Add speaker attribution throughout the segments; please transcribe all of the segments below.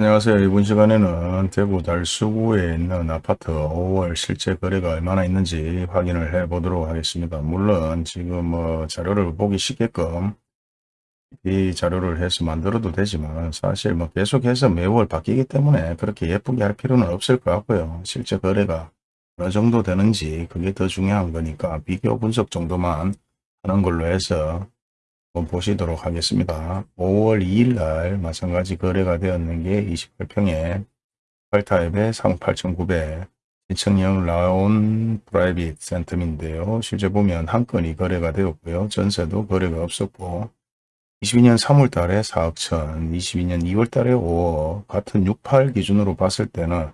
Speaker 1: 안녕하세요. 이번 시간에는 대구 달수구에 있는 아파트 5월 실제 거래가 얼마나 있는지 확인을 해 보도록 하겠습니다. 물론 지금 뭐 자료를 보기 쉽게끔 이 자료를 해서 만들어도 되지만 사실 뭐 계속해서 매월 바뀌기 때문에 그렇게 예쁘게 할 필요는 없을 것 같고요. 실제 거래가 어느 정도 되는지 그게 더 중요한 거니까 비교 분석 정도만 하는 걸로 해서 보시도록 하겠습니다. 5월 2일 날 마찬가지 거래가 되었는 게 28평에 8타입에 38,900 신청령 라온 프라이빗 센텀인데요. 실제 보면 한 건이 거래가 되었고요. 전세도 거래가 없었고 22년 3월 달에 4억 천, 22년 2월 달에 5억 같은 68 기준으로 봤을 때는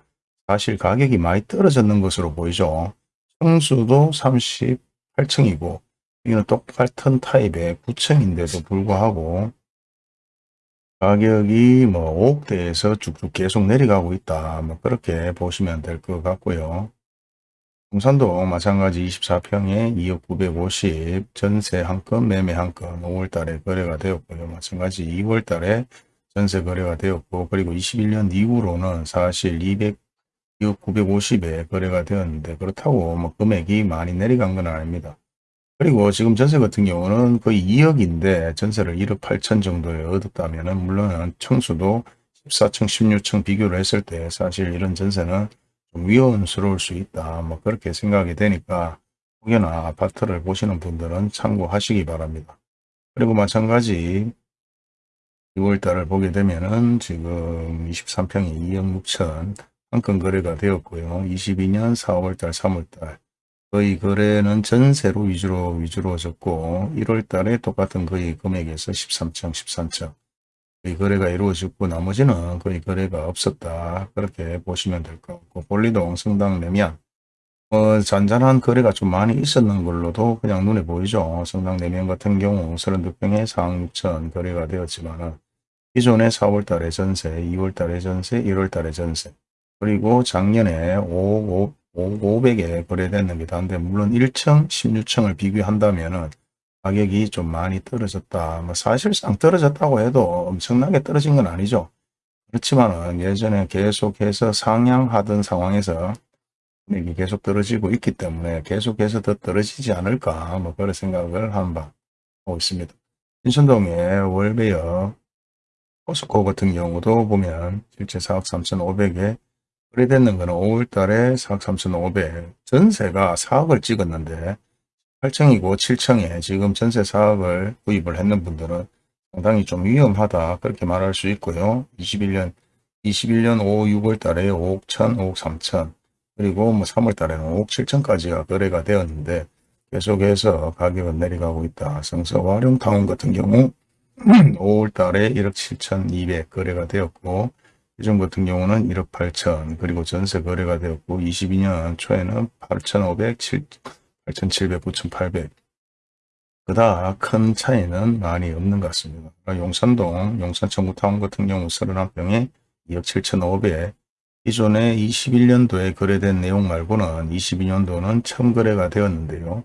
Speaker 1: 사실 가격이 많이 떨어졌는 것으로 보이죠. 청수도 38층이고 이거는 똑같은 타입의 9층인데도 불구하고 가격이 뭐 5억대에서 쭉쭉 계속 내려가고 있다. 뭐 그렇게 보시면 될 것 같고요. 동산도 마찬가지 24평에 2억 950 전세 한 건 매매 한 건 5월달에 거래가 되었고요. 마찬가지 2월달에 전세 거래가 되었고 그리고 21년 이후로는 사실 200 2억 950에 거래가 되었는데 그렇다고 뭐 금액이 많이 내려간 건 아닙니다. 그리고 지금 전세 같은 경우는 거의 2억인데 전세를 1억 8천 정도에 얻었다면 물론 청수도 14층, 16층 비교를 했을 때 사실 이런 전세는 좀 위험스러울 수 있다. 뭐 그렇게 생각이 되니까 혹여나 아파트를 보시는 분들은 참고하시기 바랍니다. 그리고 마찬가지 6월달을 보게 되면은 지금 23평이 2억 6천 한 건 거래가 되었고요. 22년 4월달, 3월달 거의 거래는 전세로 위주로 위주로졌고 1월 달에 똑같은 거의 금액에서 13층, 13층 거의 거래가 이루어졌고 나머지는 거의 거래가 없었다. 그렇게 보시면 될 것 같고 볼리동, 성당, 내면 어, 잔잔한 거래가 좀 많이 있었는 걸로도 그냥 눈에 보이죠. 성당 내면 같은 경우 32평에 4억 6천 거래가 되었지만 기존에 4월 달에 전세, 2월 달에 전세, 1월 달에 전세 그리고 작년에 5억 5 500에 거래됐습니다. 근데 물론 1층, 16층을 비교한다면 가격이 좀 많이 떨어졌다. 뭐 사실상 떨어졌다고 해도 엄청나게 떨어진 건 아니죠. 그렇지만 예전에 계속해서 상향하던 상황에서 금액이 계속 떨어지고 있기 때문에 계속해서 더 떨어지지 않을까 뭐 그런 생각을 한번 하고 있습니다. 인천동의 월베어 포스코 같은 경우도 보면 실제 4억 3,500에 거래되는 거는 5월 달에 4억 3,500 전세가 4억을 찍었는데 8층이고 7층에 지금 전세 4억을 구입을 했는 분들은 상당히 좀 위험하다 그렇게 말할 수 있고요. 21년 21년 5, 6월 달에 5억 1천, 5억 3천 그리고 뭐 3월 달에는 5억 7천까지가 거래가 되었는데 계속해서 가격은 내려가고 있다. 성서 화룡타운 같은 경우 5월 달에 1억 7천 2백 거래가 되었고 기존 같은 경우는 1억 8천 그리고 전세 거래가 되었고 22년 초에는 8,500, 8,700, 9,800 그다 큰 차이는 많이 없는 것 같습니다. 용산동, 용산 청구타운 같은 경우 31평에 2억 7,500 기존에 21년도에 거래된 내용 말고는 22년도는 처음 거래가 되었는데요.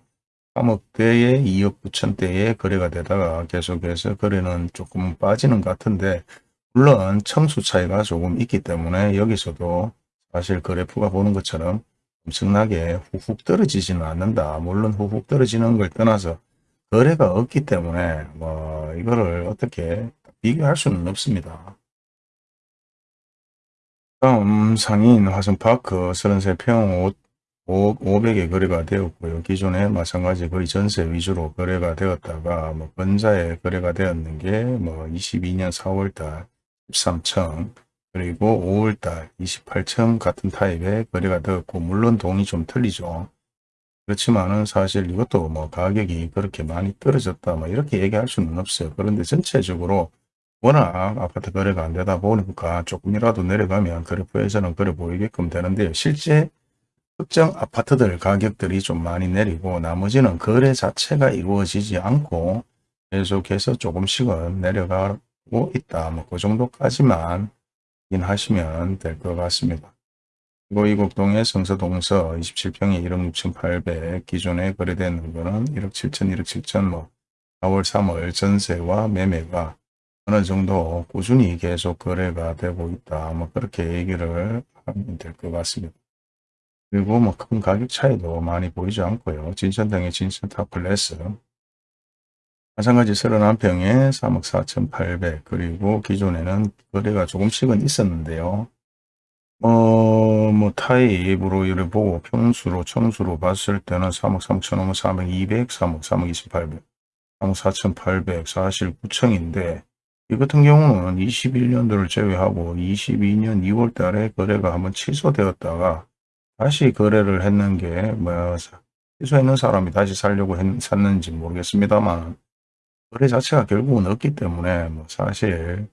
Speaker 1: 3억대에 2억 9천대에 거래가 되다가 계속해서 거래는 조금 빠지는 것 같은데 물론 청수 차이가 조금 있기 때문에 여기서도 사실 그래프가 보는 것처럼 엄청나게 훅훅 떨어지지는 않는다. 물론 훅훅 떨어지는 걸 떠나서 거래가 없기 때문에 뭐 이거를 어떻게 비교할 수는 없습니다. 다음 상인 화성파크 33평 5억 500에 거래가 되었고요. 기존에 마찬가지 거의 전세 위주로 거래가 되었다가 뭐 건자에 거래가 되었는 게 뭐 22년 4월달 13층 그리고 5월달 28층 같은 타입의 거래가 되었고 물론 돈이 좀 틀리죠. 그렇지만은 사실 이것도 뭐 가격이 그렇게 많이 떨어졌다 뭐 이렇게 얘기할 수는 없어요. 그런데 전체적으로 워낙 아파트 거래가 안 되다 보니까 조금이라도 내려가면 그래프에서는 그래 보이게끔 되는데요. 실제 특정 아파트들 가격들이 좀 많이 내리고 나머지는 거래 자체가 이루어지지 않고 계속해서 조금씩은 내려가 고 있다. 뭐 그 정도까지만 확인하시면 될 것 같습니다. 그리고 이곡동의 성서동서 27평에 1억 6,800 기존에 거래되는 거는 1억 7천, 1억 7천 뭐 4월, 3월 전세와 매매가 어느 정도 꾸준히 계속 거래가 되고 있다. 뭐 그렇게 얘기를 하면 될 것 같습니다. 그리고 뭐 큰 가격 차이도 많이 보이지 않고요. 진천등의 진천타 플레스 마찬가지 31평에 3억 4,800 그리고 기존에는 거래가 조금씩은 있었는데요. 어, 뭐 타입으로 이를 보고 평수로 청수로 봤을 때는 3억 3천5 4억 200 3억 3억 2800 3억 4,800 사실 9층인데 이 같은 경우는 21년도를 제외하고 22년 2월 달에 거래가 한번 취소되었다가 다시 거래를 했는 게 뭐 취소했는 사람이 다시 살려고 했, 샀는지 모르겠습니다만 거래 자체가 결국은 없기 때문에 뭐 사실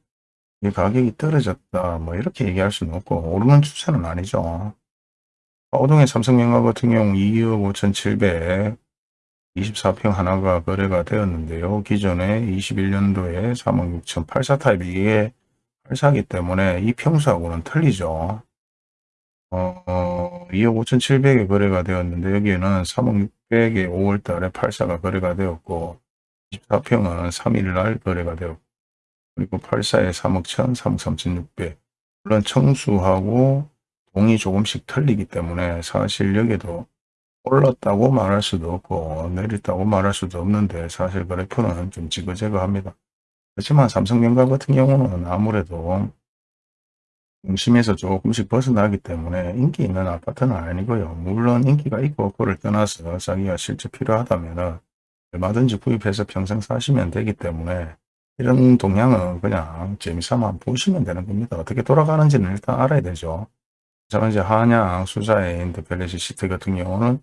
Speaker 1: 이 가격이 떨어졌다 뭐 이렇게 얘기할 수는 없고 오르는 추세는 아니죠. 오동의 삼성명화 같은 경우 2억 5,700 24평 하나가 거래가 되었는데요. 기존에 21년도에 3억 6천 84 타입이 이게 84기 때문에 이 평수하고는 틀리죠. 어, 어 2억 5천7백에 거래가 되었는데 여기에는 3억 6백에 5월 달에 84가 거래가 되었고 24평은 3일날 거래가 되었고 그리고 84에 3억 1천, 3억 3천 6백 물론 청수하고 동이 조금씩 틀리기 때문에 사실 여기도 올랐다고 말할 수도 없고 내렸다고 말할 수도 없는데 사실 그래프는 좀 지그재그합니다. 그렇지만 삼성전자 같은 경우는 아무래도 중심에서 조금씩 벗어나기 때문에 인기 있는 아파트는 아니고요. 물론 인기가 있고 그를 떠나서 자기가 실제 필요하다면 얼마든지 구입해서 평생 사시면 되기 때문에 이런 동향은 그냥 재미삼아 보시면 되는 겁니다. 어떻게 돌아가는지는 일단 알아야 되죠. 저는 이제 한양 수자의 인터펠레시 시트 같은 경우는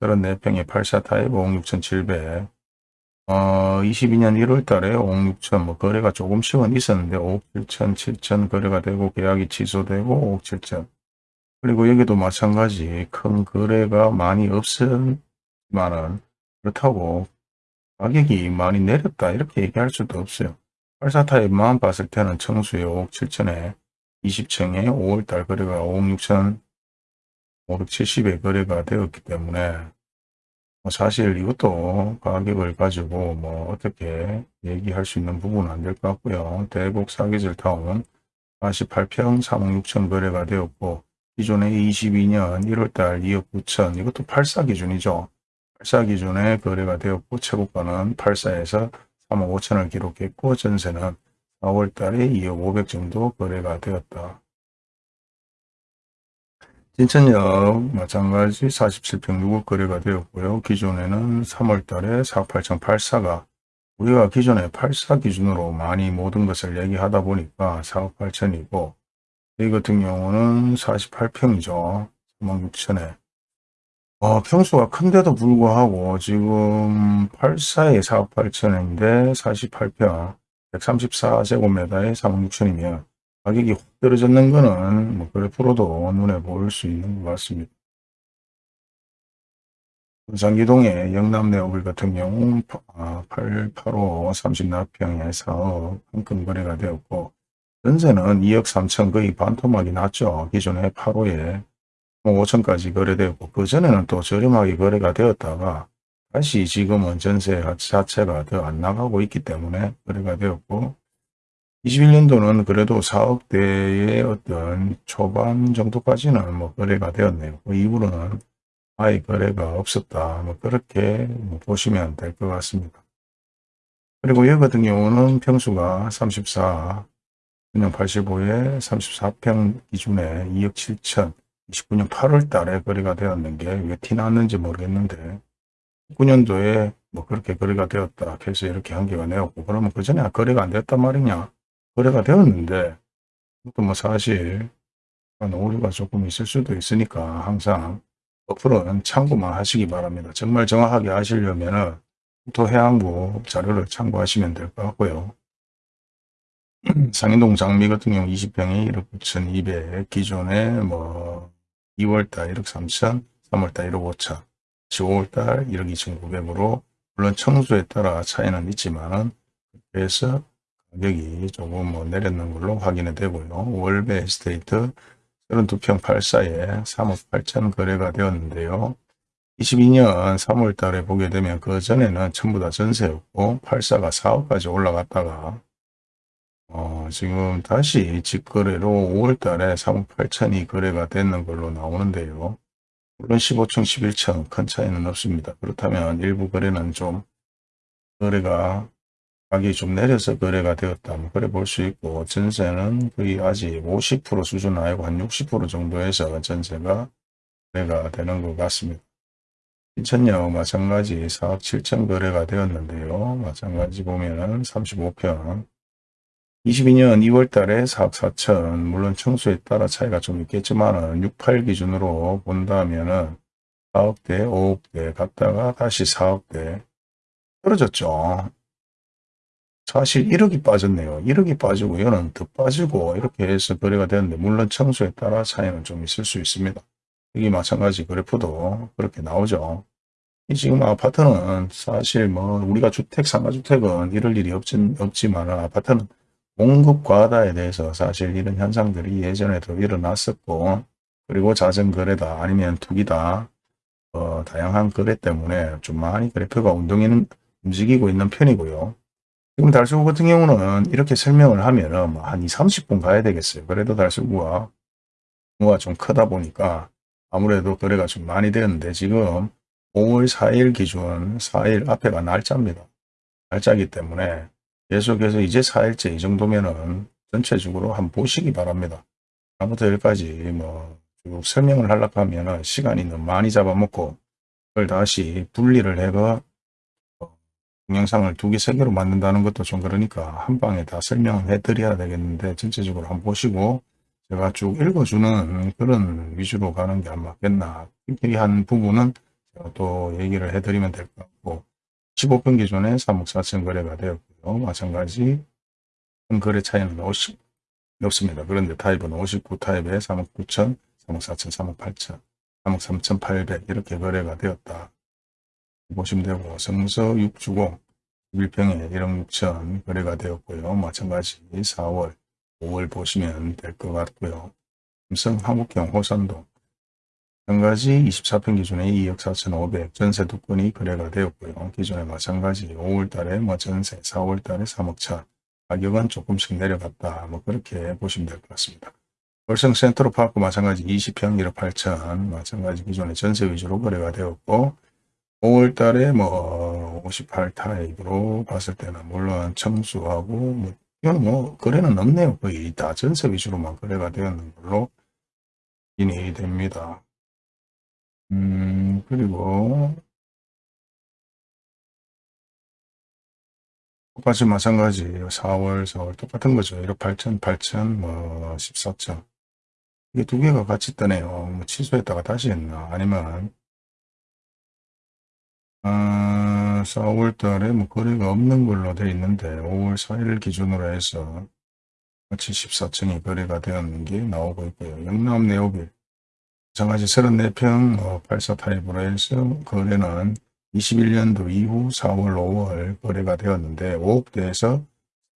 Speaker 1: 34평에 8사 타입 5억 6,700 어, 22년 1월 달에 5억 6천 뭐 거래가 조금씩은 있었는데 5억 7천 7천 거래가 되고 계약이 취소되고 5억 7천 그리고 여기도 마찬가지 큰 거래가 많이 없었지만은 그렇다고 가격이 많이 내렸다 이렇게 얘기할 수도 없어요. 8사 타입만 봤을 때는 청수에 5억 7천에 20층에 5월달 거래가 5억 6천 570에 거래가 되었기 때문에 뭐 사실 이것도 가격을 가지고 뭐 어떻게 얘기할 수 있는 부분은 안 될 것 같고요. 대곡 사기질 타운 48평 3억 6천 거래가 되었고 기존에 22년 1월달 2억 9천 이것도 84 기준이죠. 84 기준에 거래가 되었고 최고가는 84에서 3억 5천을 기록했고 전세는 4월 달에 2억 500 정도 거래가 되었다. 진천역 마찬가지 47평 6억 거래가 되었고요. 기존에는 3월 달에 4억 8천 84가 우리가 기존에 84 기준으로 많이 모든 것을 얘기하다 보니까 4억 8천이고 이 같은 경우는 48평이죠. 3억 6천에 어, 평수가 큰데도 불구하고 지금 84에 4억 8천인데 48평 134제곱미터에 3억 6천이면 가격이 확 떨어졌는 거는 뭐 그래프로도 눈에 보일 수 있는 것 같습니다. 부산기동의 영남내오빌 같은 경우 885 30나평에 4억 한건 거래가 되었고 전세는 2억 3천 거의 반토막이 났죠. 기존에 8호에 5천까지 거래되었고 그 전에는 또 저렴하게 거래가 되었다가 다시 지금은 전세 자체가 더 안 나가고 있기 때문에 거래가 되었고 21년도는 그래도 4억대의 어떤 초반 정도까지는 뭐 거래가 되었네요. 그 이후로는 아예 거래가 없었다. 뭐 그렇게 뭐 보시면 될 것 같습니다. 그리고 여기 같은 경우는 평수가 34, 그냥 85에 34평 기준에 2억 7천, 29년 8월 달에 거래가 되었는 게 왜 티 났는지 모르겠는데 19년도에 뭐 그렇게 거래가 되었다. 그래서 이렇게 한계가 내었고 그러면 그 전에 거래가 안 됐단 말이냐. 거래가 되었는데 또뭐 사실 오류가 조금 있을 수도 있으니까 항상 어플은 참고만 하시기 바랍니다. 정말 정확하게 하시려면 국토해양부 자료를 참고하시면 될 것 같고요. 상인동 장미 같은 경우 20평에 1억 9천2백 기존에 뭐 2월달 1억 3천 3월달 1억 5천 5월달 1억 2천 9백으로 물론 청수에 따라 차이는 있지만 그래서 가격이 조금 뭐 내렸는 걸로 확인이 되고요. 월배 에스테이트 32평 8사에 3억 8천 거래가 되었는데요. 22년 3월 달에 보게 되면 그 전에는 전부 다 전세였고 8사가 4억까지 올라갔다가 어, 지금 다시 직거래로 5월달에 3억 8천이 거래가 되는 걸로 나오는데요. 물론 15층, 11층 큰 차이는 없습니다. 그렇다면 일부 거래는 좀 거래가 가격이 좀 내려서 거래가 되었다. 뭐 그래 볼 수 있고 전세는 거의 아직 50% 수준 아니고 한 60% 정도에서 전세가 거래가 되는 것 같습니다. 인천역 마찬가지 4억 7천 거래가 되었는데요. 마찬가지 보면은 35평 22년 2월 달에 4억 4천 물론 청수에 따라 차이가 좀 있겠지만 6, 8 기준으로 본다면 은 4억대, 5억대 갔다가 다시 4억대 떨어졌죠. 사실 1억이 빠졌네요. 1억이 빠지고 이거는 더 빠지고 이렇게 해서 거래가 되는데 물론 청수에 따라 차이는 좀 있을 수 있습니다. 여기 마찬가지 그래프도 그렇게 나오죠. 이 지금 아파트는 사실 뭐 우리가 주택, 상가주택은 이럴 일이 없진, 없지만 아파트는 공급 과다에 대해서 사실 이런 현상들이 예전에도 일어났었고 그리고 자전거래다 아니면 투기다 어, 다양한 거래 때문에 좀 많이 그래프가 운동이 움직이고 있는 편이고요. 지금 달수구 같은 경우는 이렇게 설명을 하면은 뭐한 2, 30분 가야 되겠어요. 그래도 달수구가 규모가 좀 크다 보니까 아무래도 거래가 좀 많이 되었는데 지금 5월 4일 기준 4일 앞에가 날짜입니다. 날짜이기 때문에 계속해서 이제 4일째 이 정도면은 전체적으로 한번 보시기 바랍니다. 다음부터 여기까지 뭐 쭉 설명을 하려고 하면은 시간이 너무 많이 잡아먹고 그걸 다시 분리를 해가 동영상을 두 개, 세 개로 만든다는 것도 좀 그러니까 한 방에 다 설명을 해드려야 되겠는데 전체적으로 한번 보시고 제가 쭉 읽어주는 그런 위주로 가는 게 안 맞겠나. 특히한 부분은 제가 또 얘기를 해드리면 될 것 같고 15분 기준에 3억 4천 거래가 되었고요. 마찬가지 거래 차이는 50 없습니다. 그런데 타입은 59 타입에 3억 9천, 3억 4천, 3억 8천, 3억 3천 8백 이렇게 거래가 되었다. 보시면 되고 성서 6주공 1평에 1억 6천 거래가 되었고요. 마찬가지 4월, 5월 보시면 될 것 같고요. 삼성 한국형 호산동 마찬가지 24평 기준에 2억 4천5백 전세 두 건이 거래가 되었고요. 기존에 마찬가지 5월 달에 뭐 전세, 4월 달에 3억 차 가격은 조금씩 내려갔다. 뭐 그렇게 보시면 될 것 같습니다. 월성 센트로파크 마찬가지 20평 1억 8천 마찬가지 기존에 전세 위주로 거래가 되었고 5월 달에 뭐 58타입으로 봤을 때는 물론 청수하고 뭐 이건 뭐 거래는 없네요. 거의 다 전세 위주로만 거래가 되었는 걸로 인이 됩니다. 음 그리고 똑같이 마찬가지 4월 4월 똑같은 거죠. 1억 8천 8천 뭐 14천 이게 두 개가 같이 뜨네요. 뭐 취소했다가 다시 했나 아니면 아, 4월 달에 뭐 거래가 없는 걸로 되어 있는데 5월 4일 기준으로 해서 74층이 거래가 되었는 게 나오고 있고요. 영남 네오빌 마찬가지 34평 어, 84 타입으로 해서 거래는 21년도 이후 4월 5월 거래가 되었는데 5억대에서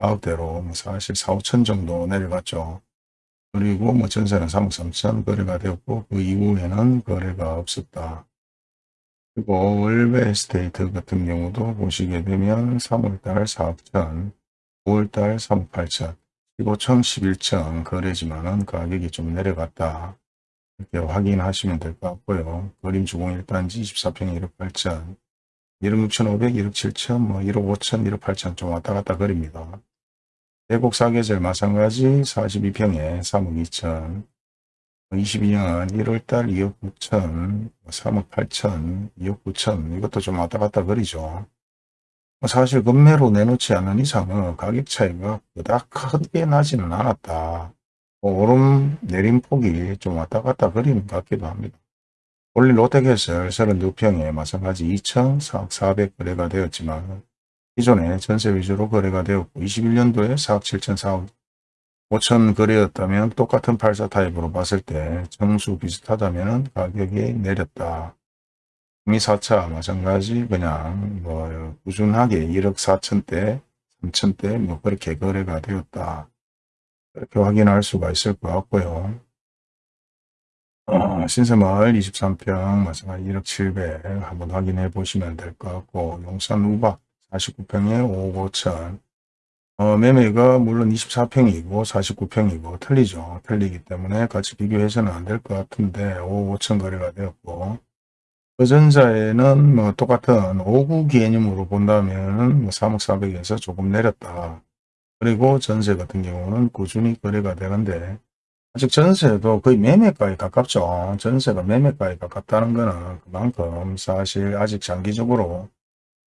Speaker 1: 4억대로 뭐 사실 4, 5천 정도 내려갔죠. 그리고 뭐 전세는 3억 3천 거래가 되었고 그 이후에는 거래가 없었다. 그리고 월베 스테이트 같은 경우도 보시게 되면 3월달 4억 천, 5월달 3억 8천, 15천, 11천 거래지만은 가격이 좀 내려갔다. 이렇게 확인하시면 될 것 같고요. 그림 주공 1단지 24평 1억 8천, 1억 6천5백 1억 7천, 뭐 1억 5천, 1억 8천 좀 왔다 갔다 거립니다. 대곡 사계절 마찬가지 42평에 3억 2천, 22년 1월달 2억 9천, 3억 8천, 2억 9천 이것도 좀 왔다 갔다 거리죠. 사실 금매로 내놓지 않는 이상은 가격 차이가 그닥 크게 나지는 않았다. 오름 내림 폭이 좀 왔다 갔다 것 같기도 합니다. 원래 롯데캐슬 32평에 마찬가지 2천 4억 4백 거래가 되었지만 기존에 전세 위주로 거래가 되었고 21년도에 4억 7천 4억 5천 거래였다면 똑같은 84 타입으로 봤을 때 정수 비슷하다면 가격이 내렸다. 미 4차 마찬가지 그냥 뭐 꾸준하게 1억 4천대 3천대 뭐 그렇게 거래가 되었다. 이렇게 확인할 수가 있을 것 같고요. 어, 신세마을 23평 마찬가지 1억 7백 한번 확인해 보시면 될 것 같고 용산 우박 49평에 5억 5천 어, 매매가 물론 24평이고 49평이고 틀리죠. 틀리기 때문에 같이 비교해서는 안 될 것 같은데 5, 5천 거래가 되었고 그 전자에는 뭐 똑같은 5구 개념으로 본다면 뭐 3억 4백에서 조금 내렸다. 그리고 전세 같은 경우는 꾸준히 거래가 되는데 아직 전세도 거의 매매가에 가깝죠. 전세가 매매가에 가깝다는 것은 그만큼 사실 아직 장기적으로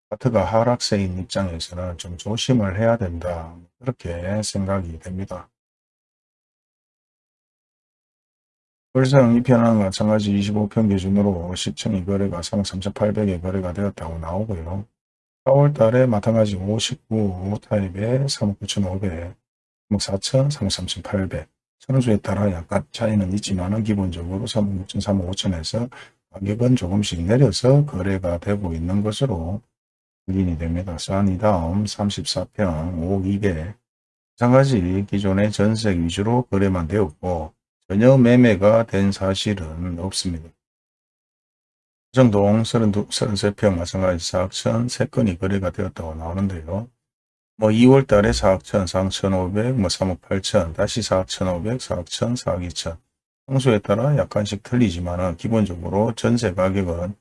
Speaker 1: 아파트가 하락세인 입장에서는 좀 조심을 해야 된다. 그렇게 생각이 됩니다. 월성 2편은 마찬가지 25평 기준으로 시청이 거래가 3억 3,800에 거래가 되었다고 나오고요. 4월 달에 마찬가지 59 타입에 3억 9,500, 3억 4천, 3억 3,800. 선수에 따라 약간 차이는 있지만 기본적으로 3억 6천, 3억 5천에서 가격은 조금씩 내려서 거래가 되고 있는 것으로 확인이 됩니다. 싼이 다음 34평 5억 200. 마찬가지 기존의 전세 위주로 거래만 되었고 전혀 매매가 된 사실은 없습니다. 정동 32, 33평 마찬가지 4억천 3건이 거래가 되었다고 나오는데요. 뭐 2월 달에 4억천, 4억1,500, 뭐 3억 8천, 다시 4억 1,500, 4억 1,000, 4억 2천. 평소에 따라 약간씩 틀리지만 기본적으로 전세 가격은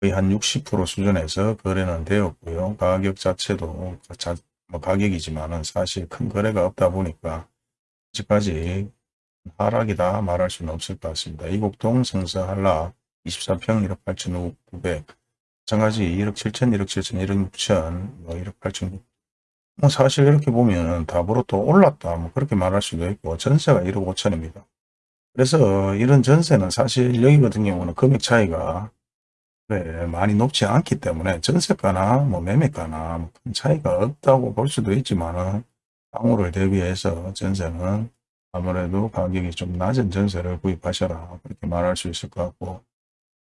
Speaker 1: 거의 한 60% 수준에서 거래는 되었고요. 가격 자체도 자, 뭐 가격이지만 사실 큰 거래가 없다 보니까 아직까지 하락이다 말할 수는 없을 것 같습니다. 이곡동 성서한락 24평 1억 8천 9백. 마찬가지 1억 7천 1억 7천 1억 6천 뭐 1억 8천 뭐 사실 이렇게 보면 답으로 또 올랐다. 뭐 그렇게 말할 수도 있고 전세가 1억 5천입니다. 그래서 이런 전세는 사실 여기 같은 경우는 금액 차이가 네, 많이 높지 않기 때문에 전세가나 뭐 매매가나 뭐 큰 차이가 없다고 볼 수도 있지만 방호를 대비해서 전세는 아무래도 가격이 좀 낮은 전세를 구입하셔라. 그렇게 말할 수 있을 것 같고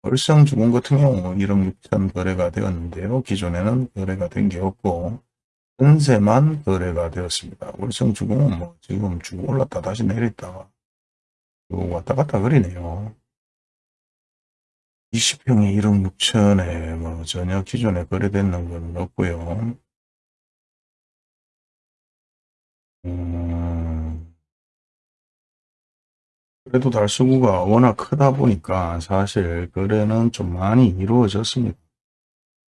Speaker 1: 월성주공 같은 경우 1억 6천 거래가 되었는데요. 기존에는 거래가 된 게 없고 전세만 거래가 되었습니다. 월성 주공은 뭐 지금 쭉 올랐다 다시 내렸다가 왔다 갔다 그리네요. 20평에 1억 6천에 뭐 전혀 기존에 거래되는 건 없고요. 음, 그래도 달수구가 워낙 크다 보니까 사실 거래는 좀 많이 이루어졌습니다.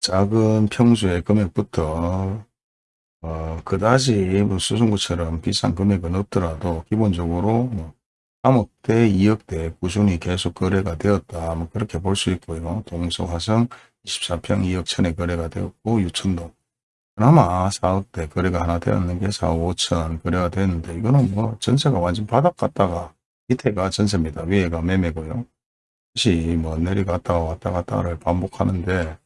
Speaker 1: 작은 평수의 금액부터 어, 그다지 뭐 수승구처럼 비싼 금액은 없더라도 기본적으로 뭐 3억대, 2억대 꾸준히 계속 거래가 되었다. 뭐 그렇게 볼 수 있고요. 동서 화성 24평 2억 천에 거래가 되었고 유천동 그나마 4억대 거래가 하나 되었는 게 4억 5천 거래가 됐는데 이거는 뭐 전세가 완전 바닥 갔다가 밑에가 전세입니다. 위에가 매매고요. 다시 뭐 내려갔다가 왔다 갔다를 반복하는데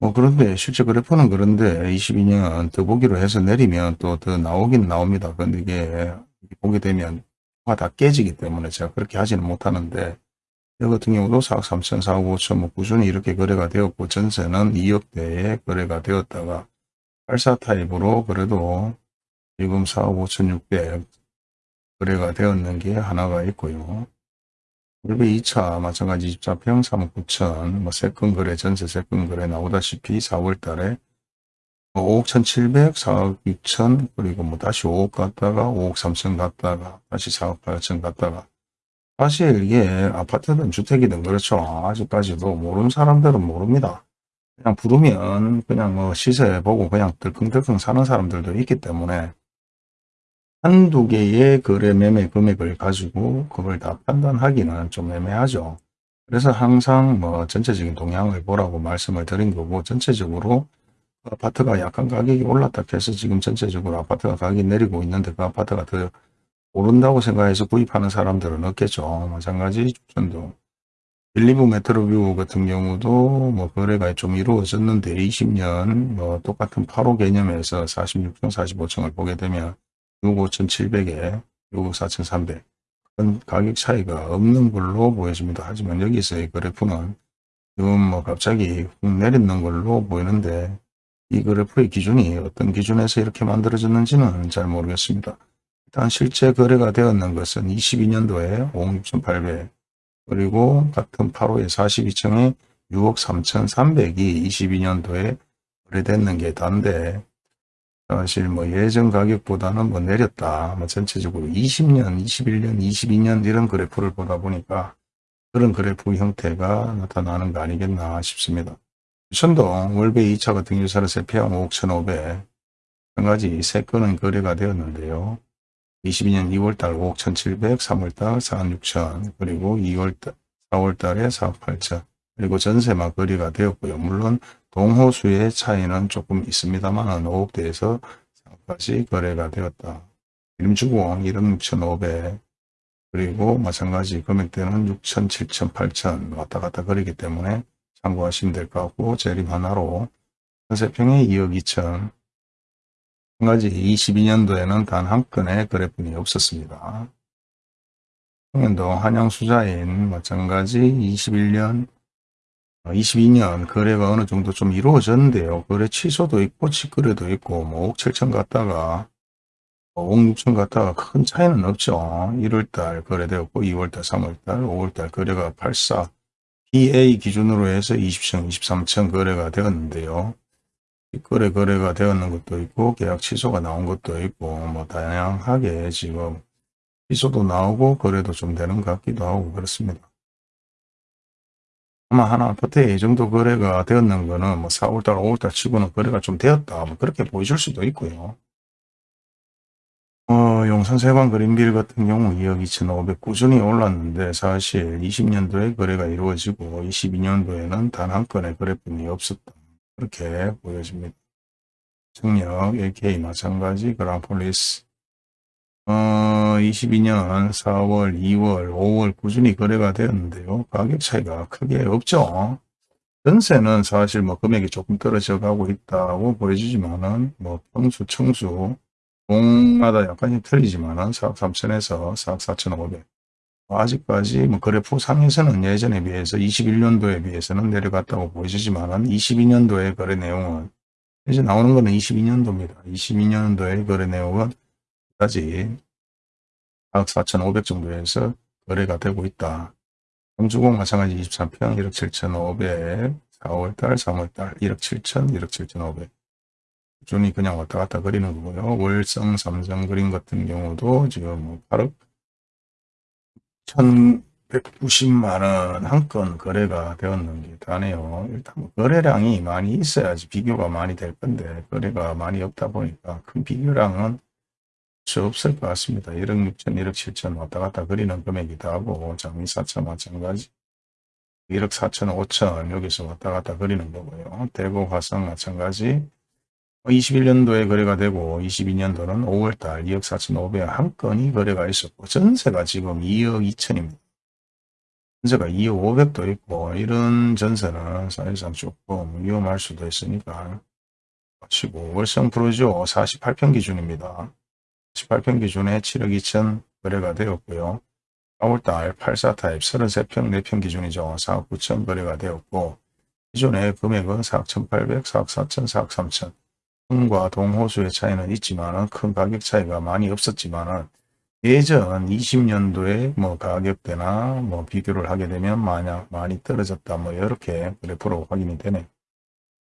Speaker 1: 뭐 그런데 실제 그래프는 그런데 22년 더 보기로 해서 내리면 또 더 나오긴 나옵니다. 근데 이게 보게 되면 다 깨지기 때문에 제가 그렇게 하지는 못하는데 이 같은 경우도 4억 3천, 4억 5천 뭐 꾸준히 이렇게 거래가 되었고 전세는 2억대에 거래가 되었다가 84 타입으로 그래도 지금 4억 5천 6백 거래가 되었는 게 하나가 있고요. 그리고 2차 마찬가지 24평 3억 9천 뭐 세건 거래 전세 세건 거래 나오다시피 4월 달에 5억 1,700, 4억 6천, 그리고 뭐 다시 5억 갔다가 5억 3천 갔다가 다시 4억 8천 갔다가 사실 이게 아파트든 주택이든 그렇죠. 아직까지도 모르는 사람들은 모릅니다. 그냥 부르면 그냥 뭐 시세 보고 그냥 들컹들컹 사는 사람들도 있기 때문에 한두 개의 거래 매매 금액을 가지고 그걸 다 판단하기는 좀 애매하죠. 그래서 항상 뭐 전체적인 동향을 보라고 말씀을 드린 거고 전체적으로 아파트가 약간 가격이 올랐다 해서 지금 전체적으로 아파트가 가격이 내리고 있는데 그 아파트가 더 오른다고 생각해서 구입하는 사람들은 없겠죠. 마찬가지 주천도 빌리브 메트로뷰 같은 경우도 뭐 거래가 좀 이루어졌는데 20년 뭐 똑같은 8호 개념에서 46층 45층을 보게 되면 6억 5,700에 6억 4,300 그런 가격 차이가 없는 걸로 보여집니다. 하지만 여기서의 그래프는 지금 뭐 갑자기 훅 내리는 걸로 보이는데 이 그래프의 기준이 어떤 기준에서 이렇게 만들어졌는지는 잘 모르겠습니다. 일단 실제 거래가 되었는 것은 22년도에 5억 6,800 그리고 같은 8호의 42층에 6억 3,300이 22년도에 거래됐는 게 단데 사실 뭐 예전 가격보다는 뭐 내렸다. 뭐 전체적으로 20년, 21년, 22년 이런 그래프를 보다 보니까 그런 그래프 형태가 나타나는 거 아니겠나 싶습니다. 천동 월배 2차 같은 유사를 세폐양 5억 1,500. 한 가지 세 건은 거래가 되었는데요. 22년 2월달 5억 1,700, 3월달 4억 6천, 그리고 2월달, 4월달에 4억 8천, 그리고 전세만 거래가 되었고요. 물론 동호수의 차이는 조금 있습니다만 5억대에서 4억까지 거래가 되었다. 이름주공 1억 6,500, 그리고 마찬가지 금액대는 6천, 7천, 8천 왔다 갔다 거리기 때문에 참고하시면 될 것 같고 재림 하나로 전세평에 2억 2천 한 가지 22년도에는 단 한 건의 거래분이 없었습니다. 평년도 한양수자인 마찬가지 21년 22년 거래가 어느 정도 좀 이루어졌는데요. 거래 취소도 있고 직거래도 있고 뭐 5억 7천 갔다가 5억 6천 갔다가 큰 차이는 없죠. 1월달 거래되었고 2월달 3월달 5월달 거래가 84 PA 기준으로 해서 20천 23천 거래가 되었는데요. 거래 거래가 되었는 것도 있고 계약 취소가 나온 것도 있고 뭐 다양하게 지금 취소도 나오고 거래도 좀 되는 것 같기도 하고 그렇습니다. 아마 하나 아파트에 이 정도 거래가 되었는 거는 뭐 4월달 5월달 치고는 거래가 좀 되었다 뭐 그렇게 보여줄 수도 있고요. 어, 용산 세관 그린빌 같은 경우 2억 2,500 꾸준히 올랐는데 사실 20년도에 거래가 이루어지고 22년도에는 단 한 건의 거래뿐이 없었다. 그렇게 보여집니다. 청력, AK 마찬가지, 그랑폴리스 어, 22년 4월, 2월, 5월 꾸준히 거래가 되었는데요. 가격 차이가 크게 없죠. 전세는 사실 뭐 금액이 조금 떨어져 가고 있다고 보여주지만은 뭐 평수, 청수, 동마다 약간씩 틀리지만은 4억 3천에서 4억 4천 5백 아직까지 뭐 그래프 상에서는 예전에 비해서 21년도에 비해서는 내려갔다고 보여주지만은 22년도의 거래 내용은 이제 나오는 거는 22년도입니다. 22년도의 거래 내용은 까지 4억 4천5백 정도에서 거래가 되고 있다. 경주공 마찬가지 23평 1억 7천5백 4월달 3월달 1억 7천 1억 7천5백 준이 그냥 왔다 갔다 그리는 거고요. 월성 삼성 그림 같은 경우도 지금 8억 1190만원 한 건 거래가 되었는 게 다네요. 일단 뭐 거래량이 많이 있어야지 비교가 많이 될 건데 거래가 많이 없다 보니까 큰 비교량은 없을 것 같습니다. 1억 6천, 1억 7천 왔다 갔다 그리는 금액이다 하고 장미 4천 마찬가지 1억 4천, 5천 여기서 왔다 갔다 그리는 거고요. 대구 화성 마찬가지 21년도에 거래가 되고 22년도는 5월달 2억 4천5백 한 건이 거래가 있었고 전세가 지금 2억 2천입니다. 전세가 2억 5백도 있고 이런 전세는 사실상 조금 위험할 수도 있으니까 치고 월성 프로죠 48평 기준입니다. 18평 기준에 7억 2천 거래가 되었고요. 4월달 84타입 33평 4평 기준이죠. 4억 9천 거래가 되었고 기존의 금액은 4억 1,800, 4억 4천, 4억 3천 동과 동호수의 차이는 있지만 큰 가격 차이가 많이 없었지만 예전 20년도에 뭐 가격대나 뭐 비교를 하게 되면 만약 많이 떨어졌다 뭐 이렇게 그래프로 확인이 되네.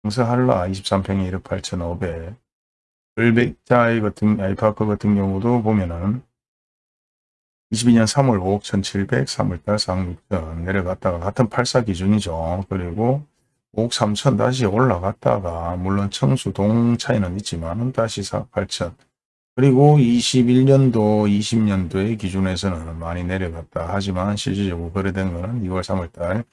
Speaker 1: 경서한라 23평에 1억 8,500 을백자이 같은 아이파크 같은 경우도 보면은 22년 3월 5억 1,700, 3월달 4억 6천 내려갔다가 같은 84 기준이죠. 그리고 5억 3천 다시 올라갔다가 물론 청수 동 차이는 있지만 다시 4억 8천 그리고 21년도 20년도의 기준에서는 많이 내려갔다 하지만 실질적으로 거래된 것은 2월 3월달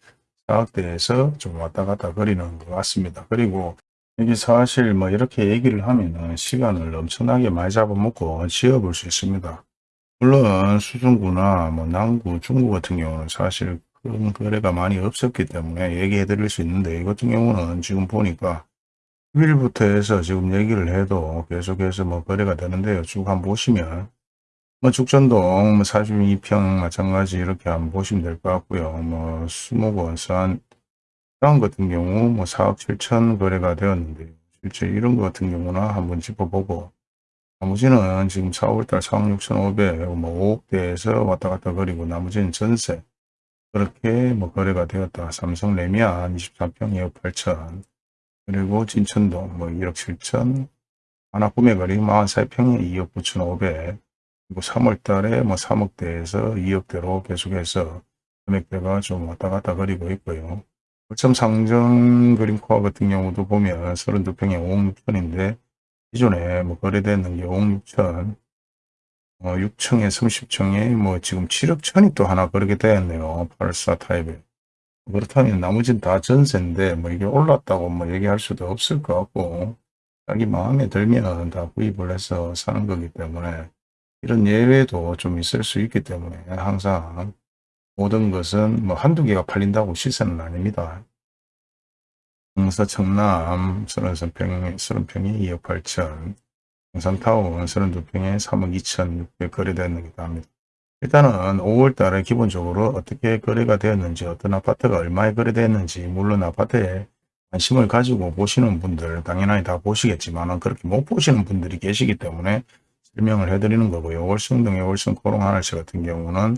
Speaker 1: 4억대에서 좀 왔다 갔다 거리는 것 같습니다. 그리고 이게 사실 뭐 이렇게 얘기를 하면은 시간을 엄청나게 많이 잡아먹고 지어볼 수 있습니다. 물론 수중구나 뭐 남구, 중구 같은 경우는 사실 그런 거래가 많이 없었기 때문에 얘기해 드릴 수 있는데 이 같은 경우는 지금 보니까 10일부터 해서 지금 얘기를 해도 계속해서 뭐 거래가 되는데요. 쭉 한번 보시면 뭐 죽전동 뭐 42평 마찬가지 이렇게 한번 보시면 될 것 같고요. 뭐 수목원 산 다음 같은 경우 뭐 4억 7천 거래가 되었는데 실제 이런 것 같은 경우나 한번 짚어보고 나머지는 지금 4월달 4억 6천5백 뭐 5억대에서 왔다 갔다 거리고 나머지는 전세 그렇게 뭐 거래가 되었다. 삼성 레미안 24평 2억 8천 그리고 진천동 뭐 1억 7천 하나 구매거리 43평에 2억 9천5백 그리고 3월 달에 뭐 3억대에서 2억대로 계속해서 금액대가 좀 왔다 갔다 거리고 있고요. 월점 상정 그린코어 같은 경우도 보면 32평에 5억 6천인데 기존에 뭐 거래되는 게 5억 6천 어, 6층에 30층에 뭐 지금 7억 천이 또 하나 그렇게 되었네요. 84 타입에. 그렇다면 나머지는 다 전세인데 뭐 이게 올랐다고 뭐 얘기할 수도 없을 것 같고 자기 마음에 들면 다 구입을 해서 사는 거기 때문에 이런 예외도 좀 있을 수 있기 때문에 항상 모든 것은 뭐 한두 개가 팔린다고 시세는 아닙니다. 동서 청남 33평, 30평에 2억 8천, 동산타운 32평에 3억 2천 6백 거래되었는기도 합니다. 일단은 5월 달에 기본적으로 어떻게 거래가 되었는지 어떤 아파트가 얼마에 거래되었는지 물론 아파트에 관심을 가지고 보시는 분들 당연히 다 보시겠지만 그렇게 못 보시는 분들이 계시기 때문에 설명을 해드리는 거고요. 월성동의 월성 코롱 하늘시 같은 경우는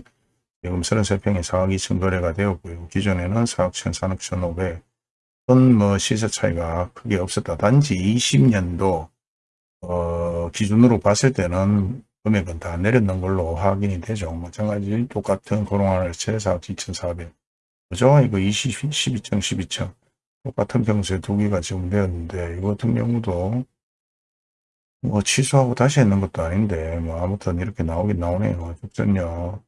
Speaker 1: 지금 33평에 4억 2천 거래가 되었고요. 기존에는 4억 1천, 4억 1,500 어떤 뭐 시세 차이가 크게 없었다. 단지 20년도 어, 기준으로 봤을 때는 금액은 다 내렸는 걸로 확인이 되죠. 마찬가지 똑같은 고롱하늘채 4억 2,400 그죠? 이거 20, 12층, 12층 똑같은 평수에 두 개가 지금 되었는데 이거 같은 경우도 뭐 취소하고 다시 했는 것도 아닌데 뭐 아무튼 이렇게 나오긴 나오네요. 적전요.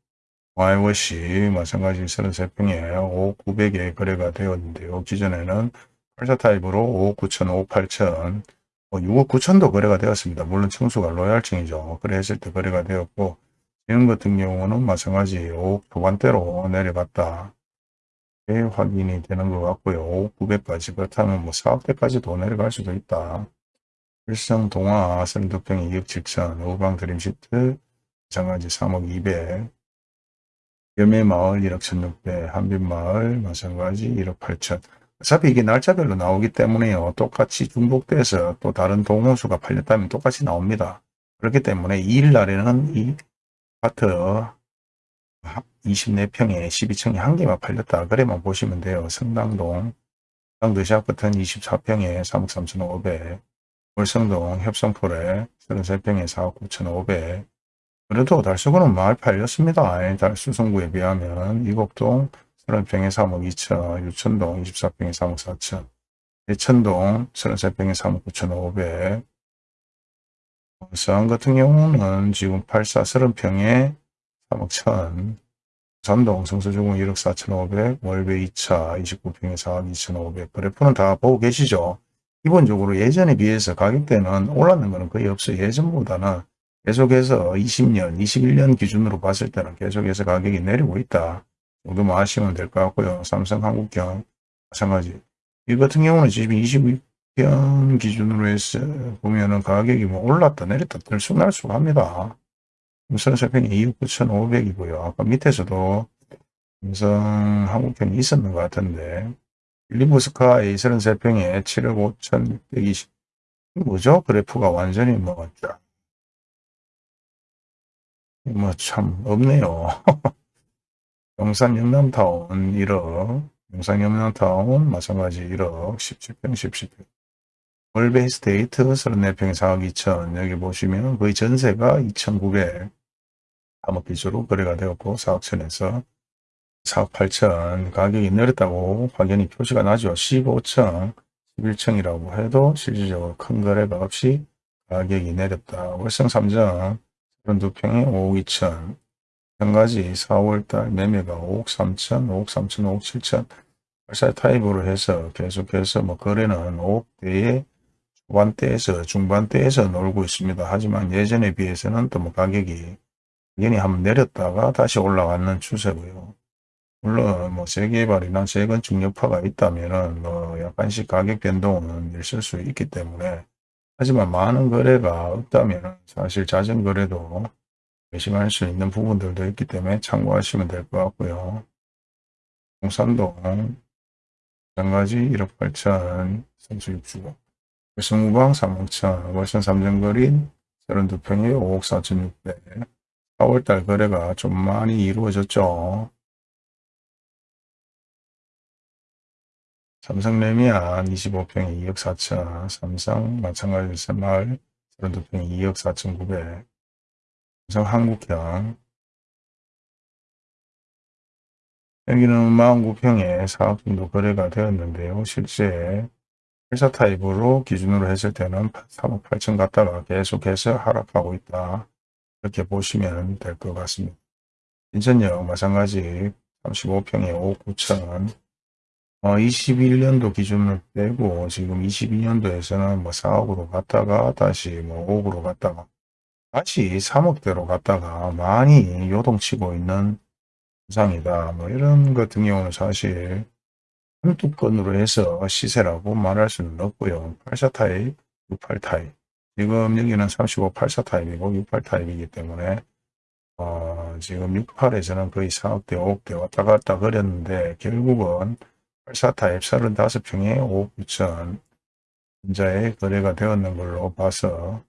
Speaker 1: YOC 마찬가지 33평에 5억 900에 거래가 되었는데요. 기존에는 84 타입으로 5억 9천, 5억 8천, 뭐 6억 9천도 거래가 되었습니다. 물론 청수가 로얄층이죠. 거래했을 때 거래가 되었고 지금 같은 경우는 마찬가지 5억 초반대로 내려갔다. 확인이 되는 것 같고요. 5억 900까지 그렇다면 뭐 4억대까지도 내려갈 수도 있다. 일성 동화 32평에 2억 7천, 우방 드림시트 마찬가지 3억 200, 염해마을 1억 1600, 한빛마을 마찬가지 1억 8천. 어차피 이게 날짜별로 나오기 때문에요. 똑같이 중복돼서 또 다른 동호수가 팔렸다면 똑같이 나옵니다. 그렇기 때문에 2일 날에는 이 아파트 24평에 12층에 한 개만 팔렸다. 그래만 보시면 돼요. 성당동, 성당도시아파트는 24평에 3억 3천5백 월성동 협성풀에 33평에 4억 9천5백 그래도 달수구는 마을 팔렸습니다. 달수성구에 비하면 이곡동 30평에 3억 2천, 유천동 24평에 3억 4천, 예천동 33평에 3억 9천 5백 서안 같은 경우는 지금 84 30평에 3억 1천, 산동 성서주공 1억 4천5백, 월배 2차 29평에 4억 2천5백 그래프는 다 보고 계시죠? 기본적으로 예전에 비해서 가격대는 올랐는 것은 거의 없어요. 예전보다는 계속해서 20년, 21년 기준으로 봤을 때는 계속해서 가격이 내리고 있다. 정도만 아시면 될 것 같고요. 삼성 한국경 마찬가지. 이 같은 경우는 지금 22편 기준으로 해서 보면은 가격이 뭐 올랐다 내렸다 들쑥날쑥 합니다. 삼성세평이 2억 9,500이고요. 아까 밑에서도 삼성 한국경이 있었는 것 같은데 리브스카 A33평에 7억 5,620 뭐죠? 그래프가 완전히 뭐 쫙. 뭐 참 없네요. 영산 영남타운 1억, 영산 영남타운 마찬가지 1억, 17평, 17평. 월베이스테이트 34평에 4억 2천, 여기 보시면 거의 전세가 2,900, 3억 기조로 거래가 되었고 4억 천에서 4억 8천 가격이 내렸다고 확연히 표시가 나죠. 15층, 11층이라고 해도 실질적으로 큰 거래가 없이 가격이 내렸다. 월성 3 점 32평에 5억 2천 마찬가지 4월달 매매가 5억 3천, 5억 3천, 5억 7천 발사 타입으로 해서 계속해서 뭐 거래는 5억대에 초반대에서 중반대에서 놀고 있습니다. 하지만 예전에 비해서는 또 뭐 가격이 당연히 한번 내렸다가 다시 올라가는 추세고요. 물론 뭐 재개발이나 재건축 여파가 있다면은 뭐 약간씩 가격 변동은 있을 수 있기 때문에 하지만 많은 거래가 없다면 사실 자전 거래도 의심할 수 있는 부분들도 있기 때문에 참고하시면 될 것 같고요. 동산동 마찬가지 1억 8천 선수육주고 월성우방 3억 천 월성 삼정거리 32평에 5억 4천 6백 4월달 거래가 좀 많이 이루어졌죠. 삼성 레미안 25평에 2억 4천, 삼성 마찬가지 새마을 32평에 2억 4,900 삼성 한국형 여기는 49평에 4억 정도 거래가 되었는데요. 실제 84 타입으로 기준으로 했을 때는 3억 8천 갔다가 계속해서 하락하고 있다. 이렇게 보시면 될 것 같습니다. 인천역 마찬가지 35평에 5억 9천 어, 21년도 기준을 빼고 지금 22년도에서는 뭐 4억으로 갔다가 다시 뭐 5억으로 갔다가 다시 3억대로 갔다가 많이 요동치고 있는 현상이다. 뭐 이런 것 같은 경우는 사실 한두 건으로 해서 시세라고 말할 수는 없고요. 84 타입, 68 타입. 지금 여기는 35, 84 타입이고 68 타입이기 때문에 어, 지금 68에서는 거의 4억대, 5억대 왔다 갔다 거렸는데 결국은 84 타입 35평에 5억 9천 현자에 거래가 되었는 걸로 봐서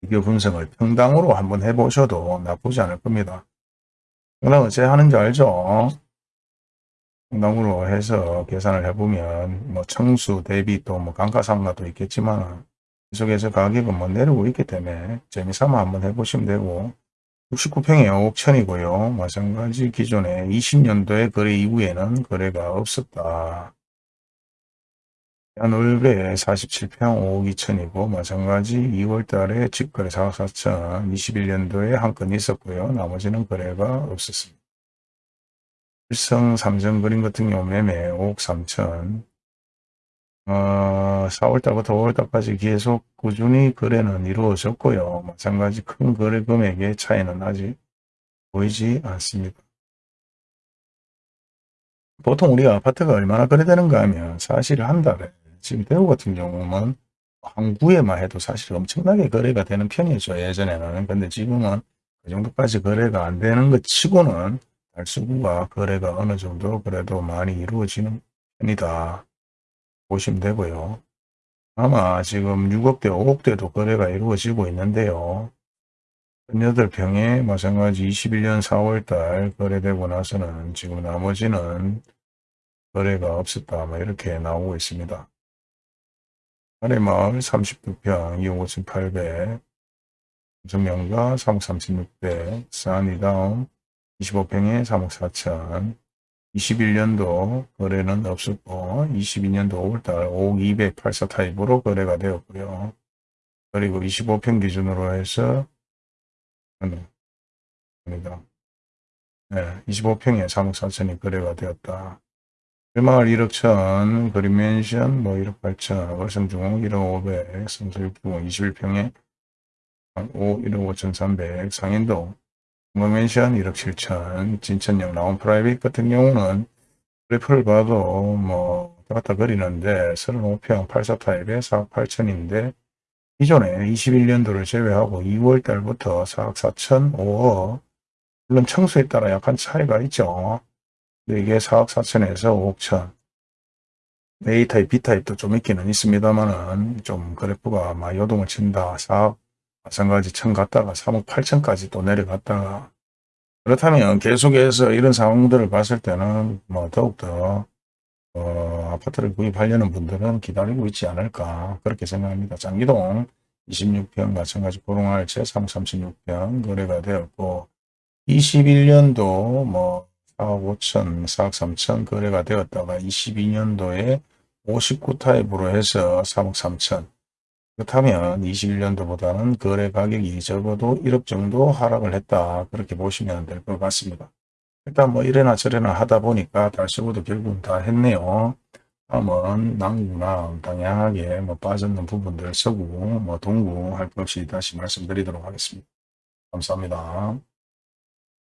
Speaker 1: 비교 분석을 평당으로 한번 해보셔도 나쁘지 않을 겁니다. 그럼 어째 하는지 알죠? 평당으로 해서 계산을 해보면 뭐 청수 대비 또 뭐 감가상가도 있겠지만 계속해서 가격은 뭐 내리고 있기 때문에 재미삼아 한번 해보시면 되고 69평에 5억 천이고요. 마찬가지 기존에 20년도에 거래 이후에는 거래가 없었다. 한올배 47평 5억 2천이고 마찬가지 2월 달에 직거래 4억 4천 21년도에 한 건 있었고요. 나머지는 거래가 없었습니다. 일성 삼성 그림 같은 경우 매매 5억 3천 어, 4월달부터 5월달까지 계속 꾸준히 거래는 이루어졌고요. 마찬가지 큰 거래 금액의 차이는 아직 보이지 않습니다. 보통 우리가 아파트가 얼마나 거래되는가 하면 사실 한 달에 지금 대구 같은 경우는 항구에만 해도 사실 엄청나게 거래가 되는 편이죠. 예전에는. 근데 지금은 그 정도까지 거래가 안 되는 것 치고는 달수구가 거래가 어느 정도 그래도 많이 이루어지는 편이다. 보시면 되고요. 아마 지금 6억대, 5억대도 거래가 이루어지고 있는데요. 18평에 마찬가지 21년 4월달 거래되고 나서는 지금 나머지는 거래가 없었다. 뭐 이렇게 나오고 있습니다. 아래마을 39평 2억 5,800 정명가 3억 36백 산이다운 25평에 3억 4천 21년도 거래는 없었고 22년도 5월달 5억 284 타입으로 거래가 되었고요. 그리고 25평 기준으로 해서 아니다. 네, 25평에 3억 4천이 거래가 되었다. 일마을 1억 천, 그린맨션 뭐 1억 8천, 월성중흥 1억 500, 성서육동 21평에 5, 1억 5천 300, 상인동 건맨션 1억 7천, 진천역 라온프라이빗 같은 경우는 그래프를 봐도 뭐 왔다 거리는데 35평 84 타입에 4억 8천인데 기존에 21년도를 제외하고 2월 달부터 4억 4천, 5억 물론 층수에 따라 약간 차이가 있죠. 근데 이게 4억 4천에서 5억 천 A타입, B타입도 좀 있기는 있습니다만은 좀 그래프가 막 요동을 친다. 4억 마찬가지 천 갔다가 3억 8천까지 또 내려갔다가 그렇다면 계속해서 이런 상황들을 봤을 때는 뭐 더욱더 어, 아파트를 구입하려는 분들은 기다리고 있지 않을까 그렇게 생각합니다. 장기동 26평 마찬가지 고롱알채 3 36평 거래가 되었고 21년도 뭐 4억 5천 4억 3천 거래가 되었다가 22년도에 59 타입으로 해서 3억 3천 그렇다면 21년도보다는 거래 가격이 적어도 1억 정도 하락을 했다. 그렇게 보시면 될 것 같습니다. 일단 뭐 이래나 저래나 하다 보니까 달서구도 결국은 다 했네요. 다음은 남구나 당연하게 뭐 빠졌는 부분들 서구, 뭐 동구 할 것 없이 다시 말씀드리도록 하겠습니다. 감사합니다.